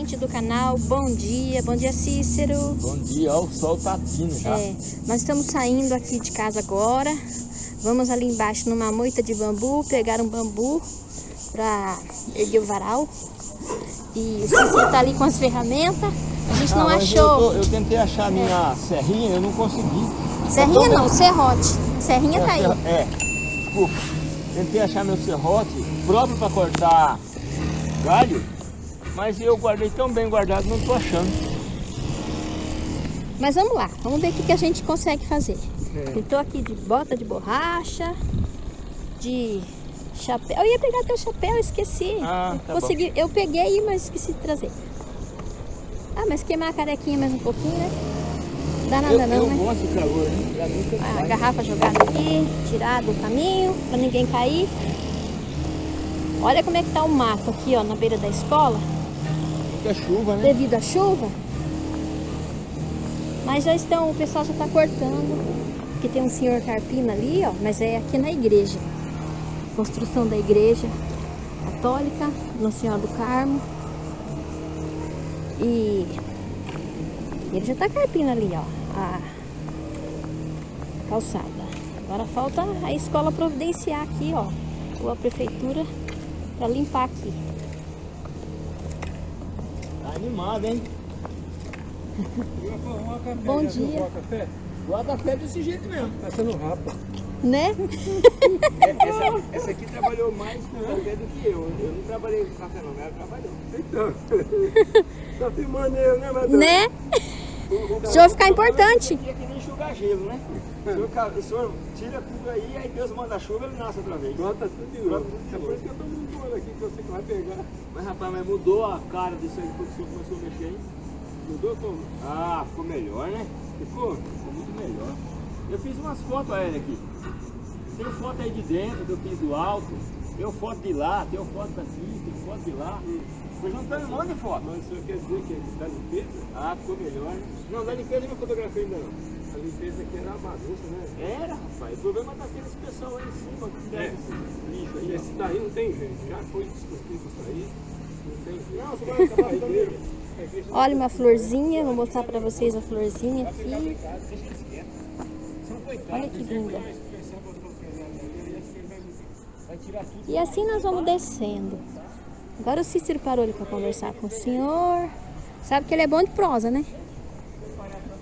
gente do canal, bom dia, bom dia Cícero. Bom dia, ó, o sol tá tindo já. É, nós estamos saindo aqui de casa agora, vamos ali embaixo numa moita de bambu, pegar um bambu para erguer o varal. E o Cícero tá ali com as ferramentas, a gente não Ah, mas achou. Eu, tô- eu tentei achar a minha serrinha, eu não consegui. Serrinha tô- não, serrote. Serrinha tá aí. É, desculpa. Tentei achar meu serrote próprio para cortar galho, mas eu guardei tão bem guardado, não tô achando. Mas vamos lá, vamos ver o que, que a gente consegue fazer. É. Aqui de bota de borracha, de chapéu. Eu ia pegar teu chapéu, esqueci. Ah, tá Consegui, eu peguei, mas esqueci de trazer. Ah, mas queimar a carequinha mais um pouquinho, né? Dá nada eu, não, eu né? gosto de calor, né? A garrafa jogada aqui, tirada do caminho, pra ninguém cair. Olha como é que tá o mato aqui, ó, na beira da escola, Fica chuva, né? devido à chuva. Mas já estão, o pessoal já tá cortando. Porque tem um senhor carpina ali, ó, mas é aqui na igreja. Construção da igreja católica, Nossa Senhora do Carmo. E ele já tá carpina ali, ó, a calçada. Agora falta a escola providenciar aqui, ó, ou a prefeitura para limpar aqui. Animado, hein? Bom dia. café? Gosto café desse jeito mesmo. Tá sendo rapa. Né? Essa, essa aqui trabalhou mais com café do que eu. Eu não trabalhei com café não, ela trabalhou. Então, tá filmando eu, né? Né? O senhor ficar importante. É que nem enxugar gelo, né? O senhor, ca- o senhor tira tudo aí, aí Deus manda a chuva, ele nasce outra vez. Bota tudo de novo. É por isso que eu tô mudando aqui, que você que vai pegar. Mas rapaz, mas mudou a cara disso aí quando o senhor começou a mexer, hein? Mudou como? Ah, ficou melhor, né? Ficou? Ficou muito melhor. Eu fiz umas fotos a ele aqui. Tem foto aí de dentro, que eu fiz do alto. Tem foto de lá, tem foto daqui, tem foto de lá. Foi juntando um monte de foto. Mas isso quer dizer que tá limpeza? Ah, ficou melhor? Não, da limpeza eu não fotografei ainda não. A limpeza aqui era uma bagunça, né? Era, rapaz. O problema tá aqueles pessoal aí em cima que É. esse lixo aí. Esse daí não tem jeito. Já foi discutido isso aí. Não tem jeito. Não, você vai acabar não Olha uma florzinha, vou mostrar pra vocês a florzinha aqui. Olha que linda. Vai tirar tudo. E assim nós vamos descendo. Agora o Cícero parou ali para conversar com o senhor. Sabe que ele é bom de prosa, né?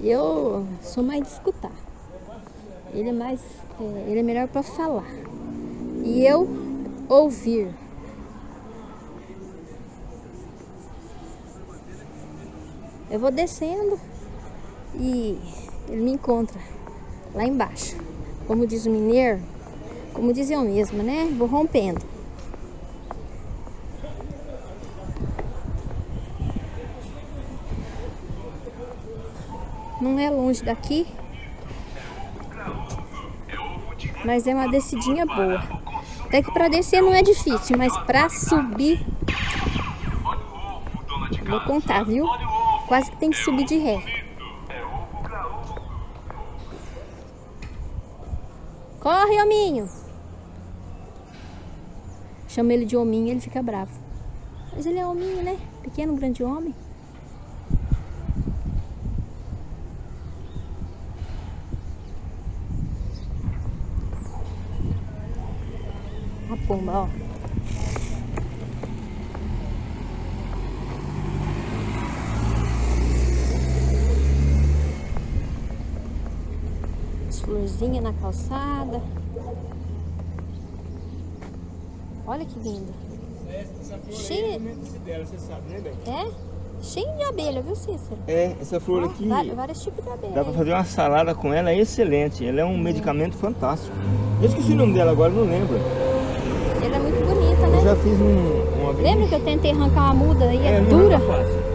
Eu sou mais de escutar. Ele é mais, é, ele é melhor para falar. E eu ouvir. Eu vou descendo e ele me encontra lá embaixo. Como diz o mineiro, como diz eu mesma, né? Vou rompendo. Não é longe daqui. Mas é uma descidinha boa. Até que para descer não é difícil, mas para subir Vou contar, viu? Quase que tem que subir de ré. Corre, hominho! Chama ele de hominho, ele fica bravo. Mas ele é hominho, né? Pequeno, grande homem. Pomba, ó. As florzinhas na calçada. Olha que linda. Essa flor Cheia- é dela, você sabe, né? É? Cheio de abelha, viu, Cícero? É, essa flor Ó, aqui vários tipos de abelha. dá pra fazer uma salada com ela excelente. Ela é um medicamento fantástico. Eu esqueci o nome dela agora, não lembro. Ela é muito bonita, Eu né? Já fiz um, uma vez. Lembra que eu tentei arrancar uma muda e é, É, dura?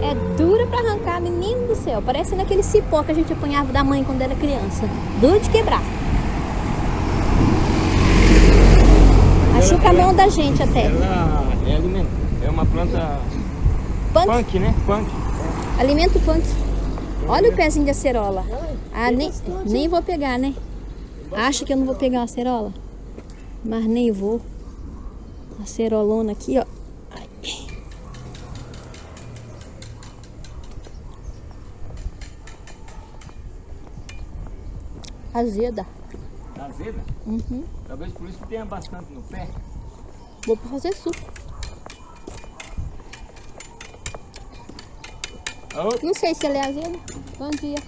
é. É dura pra arrancar, menino do céu. Parece naquele cipó que a gente apanhava da mãe quando era criança. Duro de quebrar. Machuca a mão da gente até. Ela é alimento. É uma planta Punk, punk, né? Punk. alimento punk. Olha o pezinho de acerola. Ah, nem, nem vou pegar, né? Acha que eu não vou pegar uma acerola? Mas nem vou a cerolona aqui, ó. Azeda. Tá azeda? Uhum. Talvez por isso que tenha bastante no pé. Vou fazer suco. Oh. Não sei se ela é azeda. Bom dia.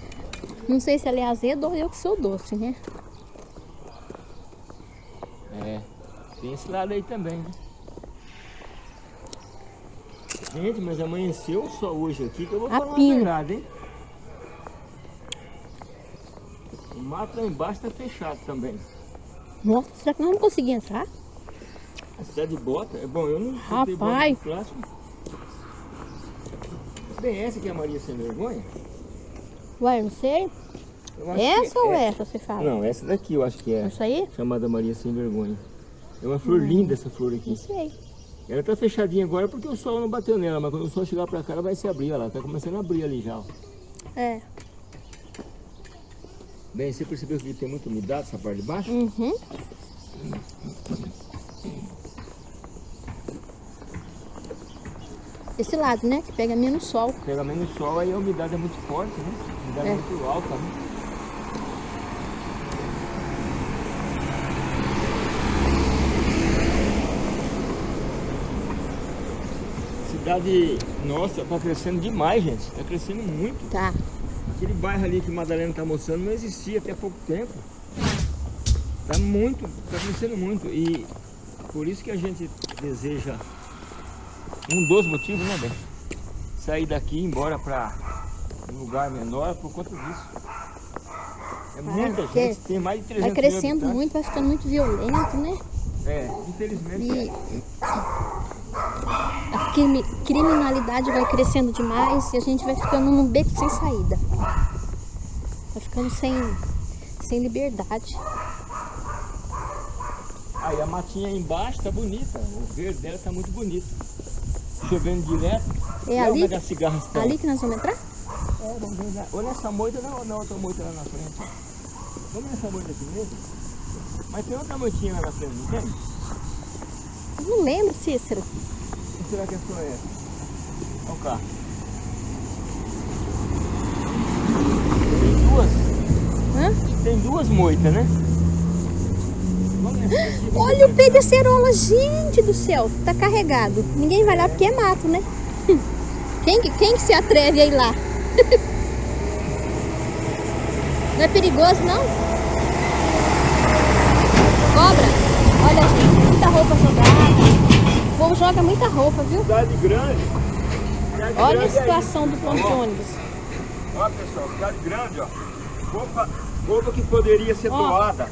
Não sei se ela é azeda ou eu que sou doce, né? Tem esse lado aí também, né? Gente, mas amanheceu sol hoje aqui que eu vou A falar pino. a verdade, hein? O mato lá embaixo tá fechado também. Nossa, será que nós vamos conseguir entrar? A cidade de bota, é bom, eu não Rapaz. plástico. Bem, essa que é a Maria Sem Vergonha? Ué, eu não sei. Essa que ou é- essa você fala? Não, essa daqui eu acho que é. Essa aí? Chamada Maria Sem Vergonha. É uma flor linda essa flor aqui. Não sei. Ela tá fechadinha agora porque o sol não bateu nela, mas quando o sol chegar pra cá ela vai se abrir, olha lá, tá começando a abrir ali já. ó. É. Bem, você percebeu que tem muita umidade essa parte de baixo? Uhum. Esse lado, né? Que pega menos sol. Pega menos sol, aí a umidade é muito forte, né? A umidade é, É. muito alta, né? Cidade nossa tá crescendo demais, gente. Tá crescendo muito. Tá. Aquele bairro ali que Madalena tá mostrando não existia até pouco tempo. Tá muito, tá crescendo muito. E por isso que a gente deseja um dos motivos, né, Bem? Sair daqui e ir embora para um lugar menor por conta disso. É muita porque gente, tem mais de 300 Vai mil crescendo muito, vai ficando muito violento, né? É, infelizmente. E crimi- criminalidade vai crescendo demais e a gente vai ficando num beco sem saída. Vai ficando sem, sem liberdade. Aí a matinha aí embaixo tá bonita, o verde dela tá muito bonito. Chovendo direto. É ali, onde as cigarras estão? ali que nós vamos entrar? É, vamos ver na- ou nessa moita ou na outra moita lá na frente. Vamos nessa moita aqui mesmo? Mas tem outra moitinha lá na frente, não tem? Não lembro, Cícero. Será que é só essa? Olha o carro. Tem duas, Hã? tem duas moitas, né? Olha o pé de acerola, gente do céu. Tá carregado. Ninguém vai lá porque é mato, né? Quem, que- quem que se atreve a ir lá? Não é perigoso, não? Cobra? Olha, gente, muita roupa jogada. O povo joga muita roupa, viu? Cidade grande. Cidade Olha a grande é situação do ponto de ônibus. Ó pessoal, cidade grande, ó. Roupa, roupa que poderia ser Ó. doada.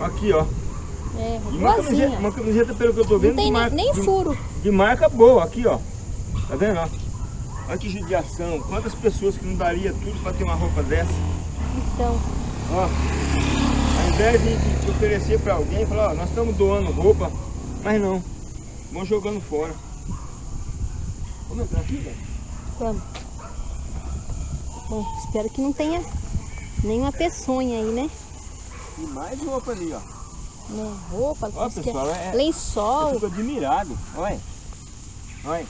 Aqui, ó. É, E uma camiseta, uma camiseta, pelo que eu tô vendo, Não tem de, nem, marca, nem de, furo. de marca boa. Aqui, ó. Tá vendo, ó? Olha que judiação. Quantas pessoas que não daria tudo pra ter uma roupa dessa. Então, Ó. Ao invés de, de- de oferecer pra alguém, falar, ó, nós estamos doando roupa. Mas não. Vão jogando fora. Vamos entrar aqui, velho? vamos. Bom, espero que não tenha nenhuma peçonha aí, né? E mais roupa ali, ó. Né, Roupa, Ó, que pessoal, é- Eu lençol. fico admirado. Olha. Olha.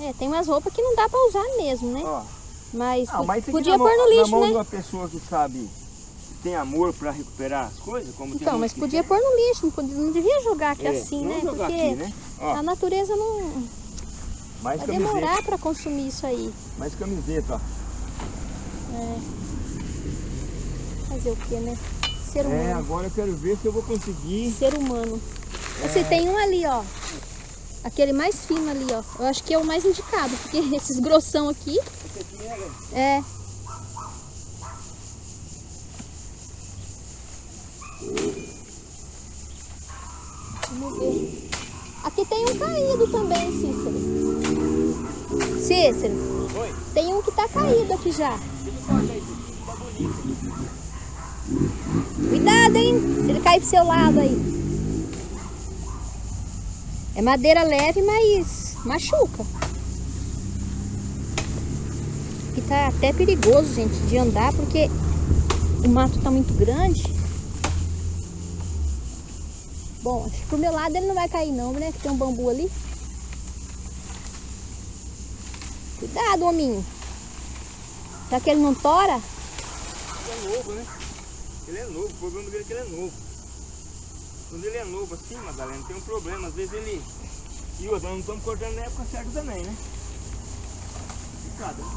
É, tem umas roupas que não dá pra usar mesmo, né? Ó. Mas, Ah, mas podia na pôr mão- no Na lixo, mão de né? uma pessoa que sabe, tem amor pra recuperar as coisas, como Então, mas podia pôr no lixo, não, podia- não devia jogar aqui É, assim, né? jogar Porque aqui, né? A natureza não mais vai demorar pra consumir isso aí. mais camiseta, ó. É. Fazer o que, né? Ser É, humano. agora eu quero ver se eu vou conseguir. Ser humano. É. Você tem um ali, ó. Aquele mais fino ali, ó. Eu acho que é o mais indicado, porque esses grossão aqui Esse aqui é, é. Vamos ver. Tem um caído também, Cícero. Cícero, Oi, tem um que tá caído aqui já. tá. Cuidado, hein? Se ele cair pro seu lado aí. É madeira leve, mas machuca. E tá até perigoso, gente, de andar, porque o mato tá muito grande. Bom, acho que pro meu lado ele não vai cair não, né? Que tem um bambu ali. Cuidado, hominho. Será que ele não tora? É novo, né? Ele é novo, o problema dele é que ele é novo. Quando ele é novo assim, Madalena, tem um problema. Às vezes ele. E outra, não estamos cortando na época certa também, né? Complicado, né?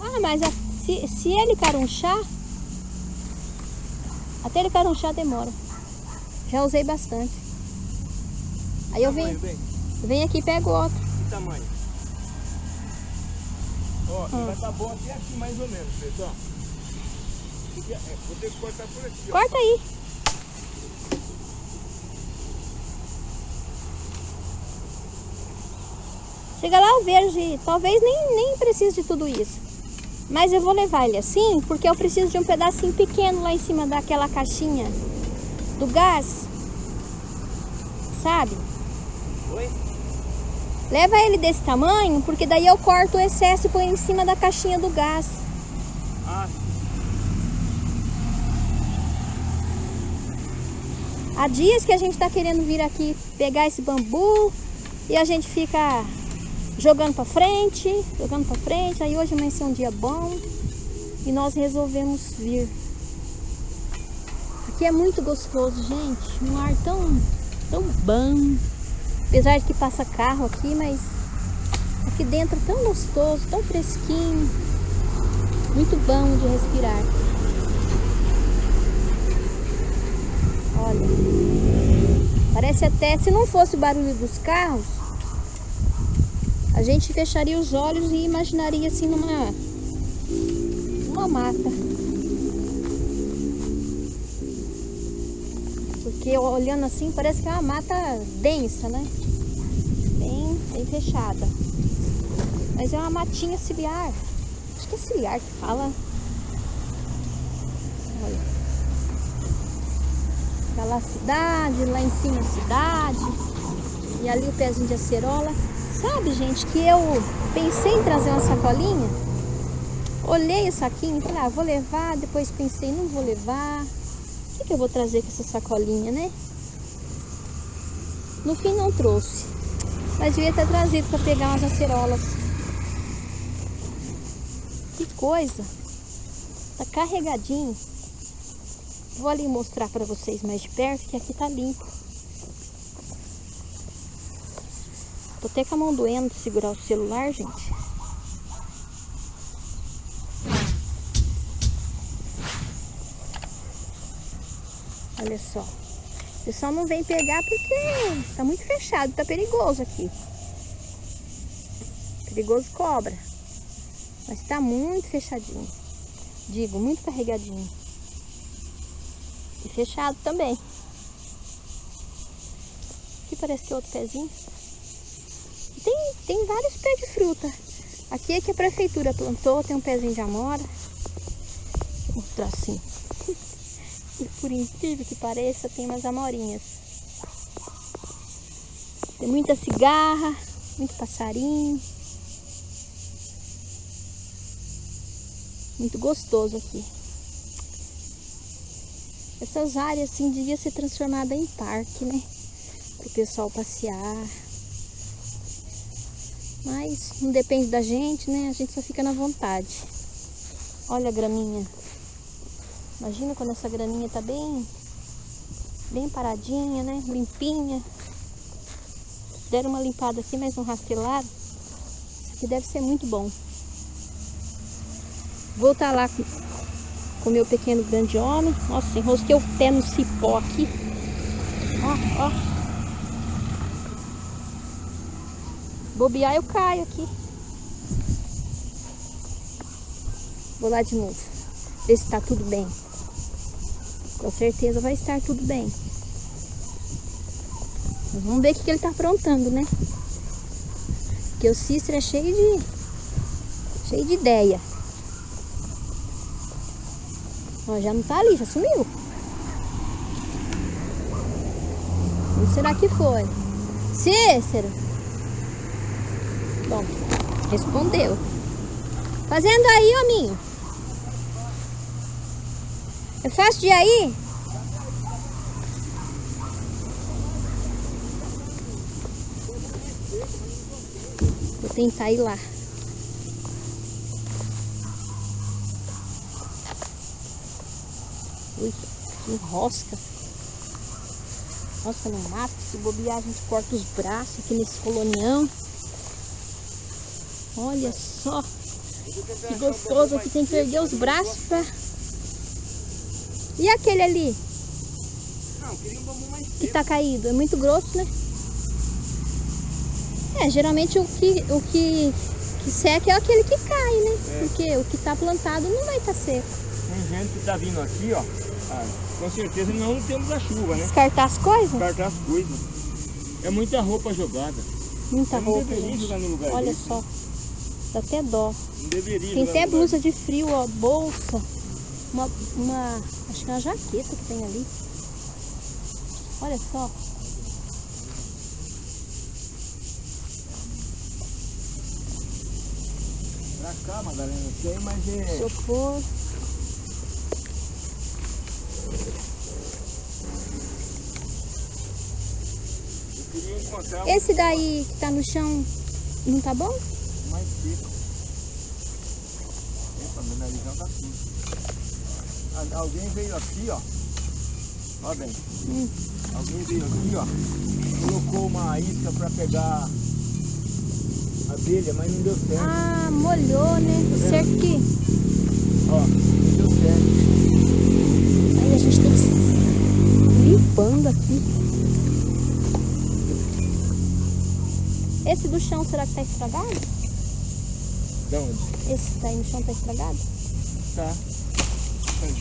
Ah, mas a- se, se ele carunchar, até ele carunchar demora. Já usei bastante. Aí eu venho, venho aqui e pego outro. Que tamanho? Ó, Ah. vai tá bom até aqui mais ou menos, pessoal. É, Vou ter que cortar por aqui, ó. Corta aí. Chega lá eu vejo e talvez nem, nem precise de tudo isso. Mas eu vou levar ele assim porque eu preciso de um pedacinho pequeno lá em cima daquela caixinha do gás. Sabe? Oi? Leva ele desse tamanho porque daí eu corto o excesso e ponho em cima da caixinha do gás. Ah, Há dias que a gente está querendo vir aqui pegar esse bambu e a gente fica jogando para frente, jogando para frente. Aí hoje amanheceu um dia bom e nós resolvemos vir. Aqui é muito gostoso, gente. Um ar tão, tão bom. Apesar de que passa carro aqui, mas aqui dentro é tão gostoso, tão fresquinho. Muito bom de respirar. Olha, parece até, se não fosse o barulho dos carros, a gente fecharia os olhos e imaginaria assim numa uma mata. Porque olhando assim parece que é uma mata densa, né? Bem, bem fechada. Mas é uma matinha ciliar. Acho que é ciliar que fala. Olha. Tá lá a cidade, lá em cima a cidade. E ali o pezinho de acerola. Sabe, gente, que eu pensei em trazer uma sacolinha. Olhei o saquinho e falei, ah, vou levar. Depois pensei, não vou levar. O que, que eu vou trazer com essa sacolinha, né? No fim não trouxe. Mas devia ter trazido para pegar umas acerolas. Que coisa. Tá carregadinho. Vou ali mostrar para vocês mais de perto que aqui tá limpo. Tô até com a mão doendo de segurar o celular, gente. Olha só. O pessoal não vem pegar porque tá muito fechado, tá perigoso aqui. Perigoso cobra. Mas tá muito fechadinho. Digo, muito carregadinho. E fechado também. Aqui parece que é outro pezinho. Tem, tem vários pés de fruta. Aqui é que a prefeitura plantou, tem um pezinho de amora. Mostrar assim. E por incrível que pareça, tem umas amorinhas. Tem muita cigarra, muito passarinho. Muito gostoso aqui. Essas áreas assim devia ser transformada em parque, né? Para o pessoal passear. Mas não depende da gente, né? A gente só fica na vontade. Olha a graminha. Imagina quando essa graminha tá bem, bem paradinha, né? Limpinha. Deram uma limpada aqui, mas não. Isso aqui deve ser muito bom. Vou estar lá com o meu pequeno grande homem. Nossa, enrosquei o pé no cipó aqui. Ó, ó. Bobear eu caio aqui. Vou lá de novo. Ver se tá tudo bem. Com certeza vai estar tudo bem. Vamos ver o que, ele tá aprontando, né? Porque o Cícero é cheio de. cheio de ideia. Ó, já não tá ali, já sumiu. Onde será que foi? Cícero! Bom, respondeu. Fazendo aí, hominho? É fácil de ir aí? Vou tentar ir lá. Ui. Rosca no mato. Se bobear, a gente corta os braços aqui nesse colonião. Olha só. Que gostoso aqui. Tem que perder os braços pra... E aquele ali? Não, queria um bambu mais que tá caído? É muito grosso, né? É, geralmente o que, o que, que seca é aquele que cai, né? É. Porque o que tá plantado não vai estar seco. Tem gente que tá vindo aqui, ó. ah, com certeza não temos a chuva, né? Descartar as coisas? Descartar as coisas. É muita roupa jogada. Muita Eu não roupa, deveria gente. jogar no lugar Olha desse. só. Dá até dó. Não deveria Tem até blusa de frio, ó, bolsa. Uma, uma, acho que é uma jaqueta que tem ali. Olha só. Pra cá, Madalena, tem, mas é. Isopor. Eu Esse daí que tá no chão não tá bom? mais seco. Meu narizão tá sujo. Alguém veio aqui, ó. Ó bem. Hum. Alguém veio aqui, ó. Colocou uma isca pra pegar abelha, mas não deu certo. Ah, molhou, né? vendo? Certo que Ó, não deu certo. aí a gente tem que limpando aqui. Esse do chão, será que tá estragado? De onde? Esse que tá aí no chão tá estragado? Tá.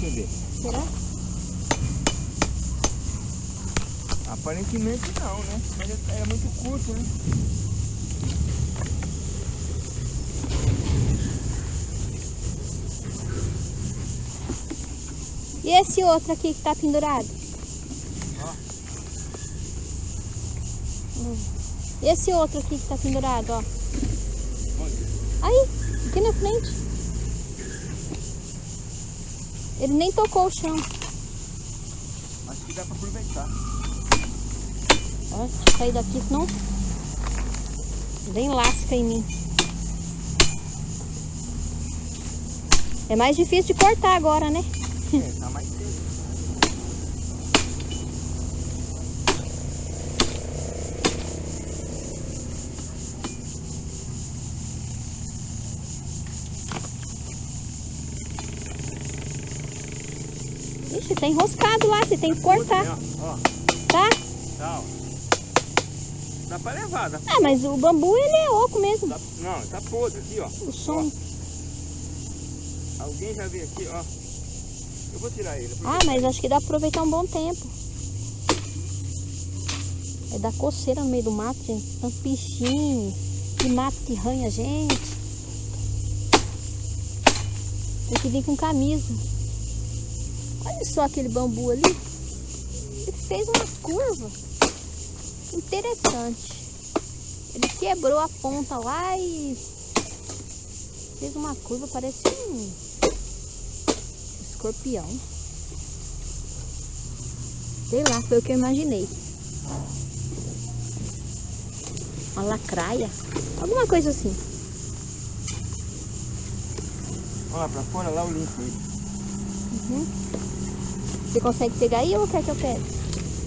Ver. Será? Aparentemente não, né? Mas é, é muito curto, né? E esse outro aqui que tá pendurado? Ó. Hum. E esse outro aqui que tá pendurado, ó. Onde? Aí, aqui na frente. Ele nem tocou o chão. Acho que dá pra aproveitar. Ó, eu sair daqui, senão vem lasca em mim. É mais difícil de cortar agora, né? É, tá mais seco. Ixi, tá enroscado lá, você tem que cortar, Ó, ó, tá? tá, ó. Dá pra levar, dá Ah, mas o bambu ele é oco mesmo. Tá- não, tá podre aqui, ó. O som. Alguém já veio aqui, ó. Eu vou tirar ele. Ah, mas acho que dá pra aproveitar um bom tempo. É da coceira no meio do mato, gente. Tanto bichinho, que mato que ranha a gente. Tem que vir com camisa. Olha só aquele bambu ali. Ele fez uma curva interessante. Ele quebrou a ponta lá e fez uma curva, parece um escorpião. Sei lá, foi o que eu imaginei. Uma lacraia. Alguma coisa assim. Olha pra fora, lá eu limpo. Uhum. Você consegue pegar aí ou quer que eu pegue?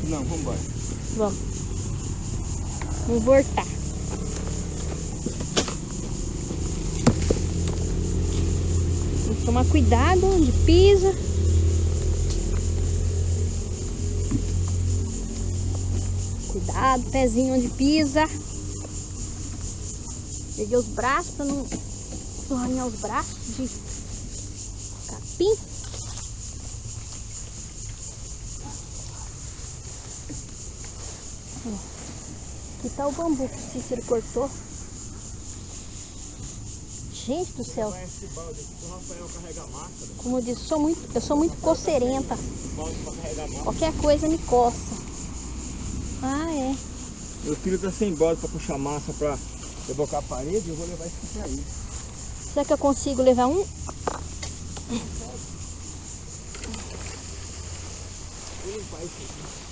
Não, vambora. Vamos. Vamos voltar. Tem que tomar cuidado onde pisa. Cuidado, pezinho onde pisa. Peguei os braços para não não arranhar os braços de capim. O bambu que o Cícero cortou. Gente do céu, massa. como eu disse, sou muito, eu sou muito coceirenta. Qualquer coisa me coça. Ah, é. Meu filho tá sem balde pra puxar massa pra rebocar a parede, eu vou levar isso aqui pra ele. Será que eu consigo levar um? Vou limpar isso aqui.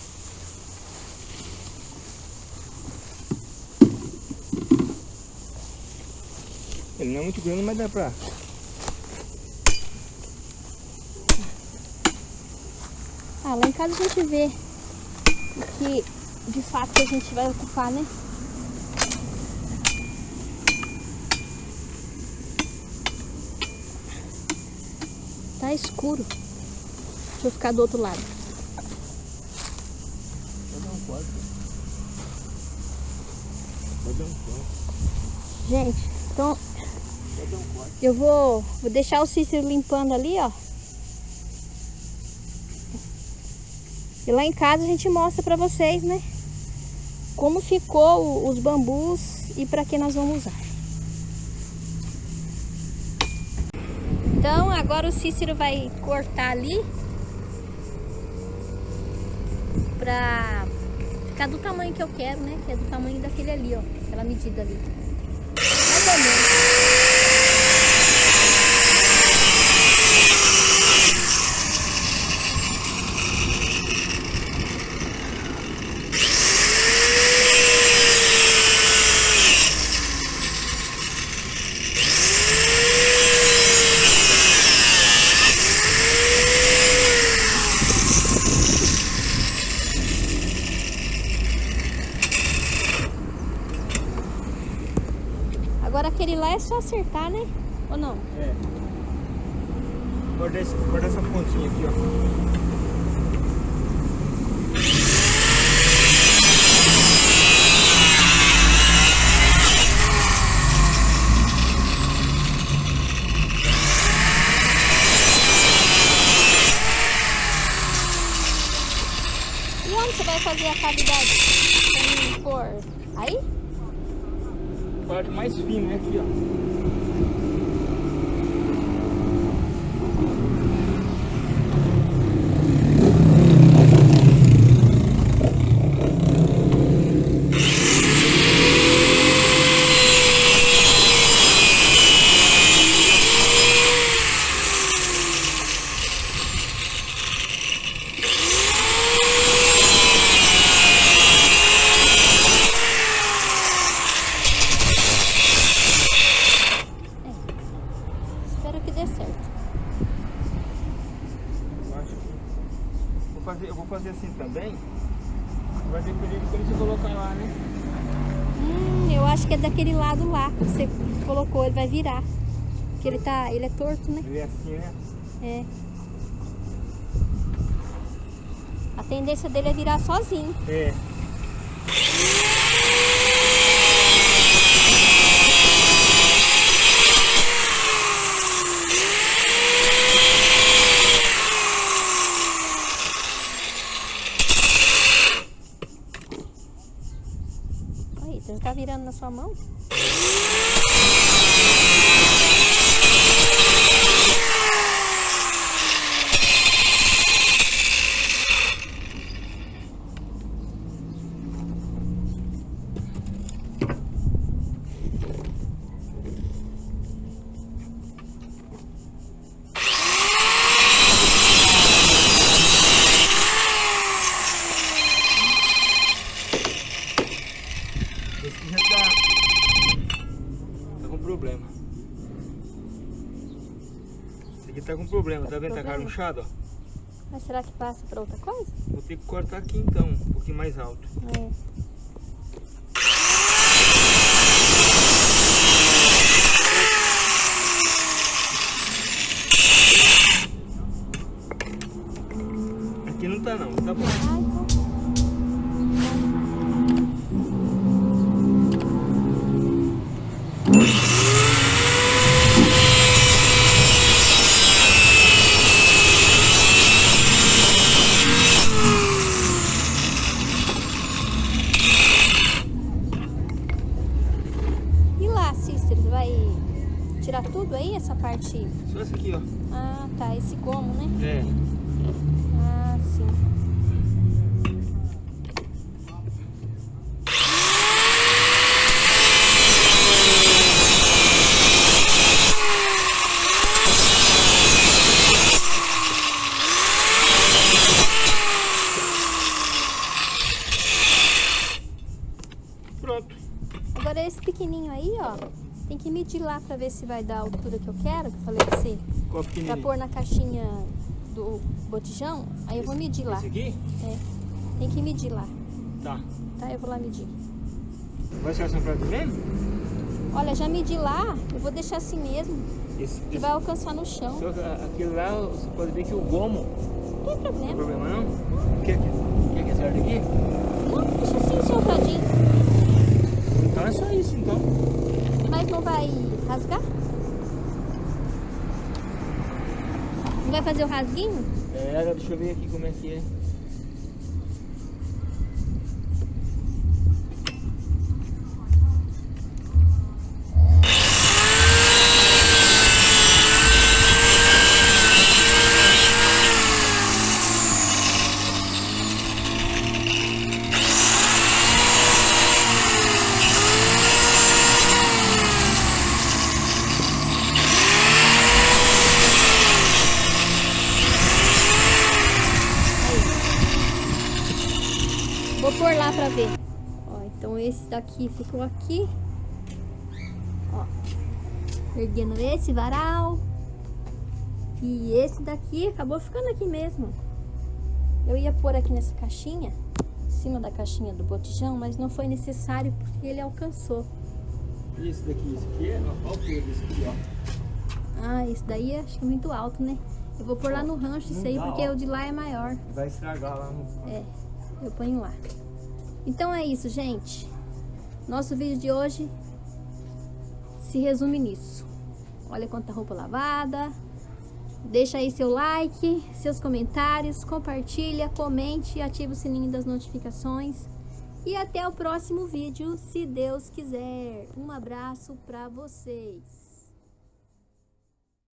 Ele não é muito grande, mas dá pra. Ah, lá em casa a gente vê o que de fato a gente vai ocupar, né? Tá escuro. Deixa eu ficar do outro lado. Dar um dar um. Gente, então Vou dar um corte. Eu vou, vou deixar o Cícero limpando ali, ó. E lá em casa a gente mostra pra vocês, né? Como ficou os bambus e pra que nós vamos usar. Então agora o Cícero vai cortar ali pra ficar do tamanho que eu quero, né? Que é do tamanho daquele ali, ó. Aquela medida ali. Mais ou menos. Agora aquele lá é só acertar, né? Ou não? É. Guarda, esse, guarda essa pontinha aqui, ó. E onde você vai fazer a cavidade? Tem cor? Aí? Parte mais fino, né? Aqui, ó. Espero que dê certo. Eu acho que... Vou fazer, eu vou fazer assim também. Vai colocar lá, né? Hum, eu acho que é daquele lado lá que você colocou, ele vai virar. Porque ele tá. ele é torto, né? Ele é assim, né? É. A tendência dele é virar sozinho. É. Aí, você tá virando na sua mão? Esse já tá... Tá com problema. Esse aqui tá com problema, tá vendo? Tá Problema? carunchado, ó. Mas será que passa pra outra coisa? Vou ter que cortar aqui então, um pouquinho mais alto. É. tirar tudo aí, essa parte? Só esse aqui, ó. Ah, tá, esse gomo, né? É. Ah, sim. Pronto. Agora esse pequenininho aí, ó, tem que medir lá pra ver se vai dar a altura que eu quero, que eu falei pra você, Qual pra pequenininho? pôr na caixinha do botijão, aí eu vou medir lá. Esse aqui? É, tem que medir lá, Tá. tá? Eu vou lá medir. Vai ser essa frase mesmo? Olha, já medi lá, eu vou deixar assim mesmo, Esse, que esse, vai alcançar no chão. só aquilo lá, você pode ver que o gomo Não tem não tem problema. problema não. Quer, quer que acerte aqui? Não, deixa assim, sopradinho. Então é só isso, então. Rasgar? Não vai fazer o rasguinho? É, deixa eu ver aqui como é que é. Então esse daqui ficou aqui. Ó, erguendo esse varal. E esse daqui acabou ficando aqui mesmo. Eu ia pôr aqui nessa caixinha, em cima da caixinha do botijão, mas não foi necessário porque ele alcançou. E esse daqui, esse aqui é a altura desse aqui, ó. Ah, esse daí acho que é muito alto, né? Eu vou pôr lá no rancho isso aí, porque ó. o de lá é maior. Vai estragar lá no. É, eu ponho lá. Então é isso, gente. Nosso vídeo de hoje se resume nisso. Olha quanta roupa lavada. Deixa aí seu like, seus comentários, compartilha, comente e ativa o sininho das notificações. E até o próximo vídeo, se Deus quiser. Um abraço para vocês.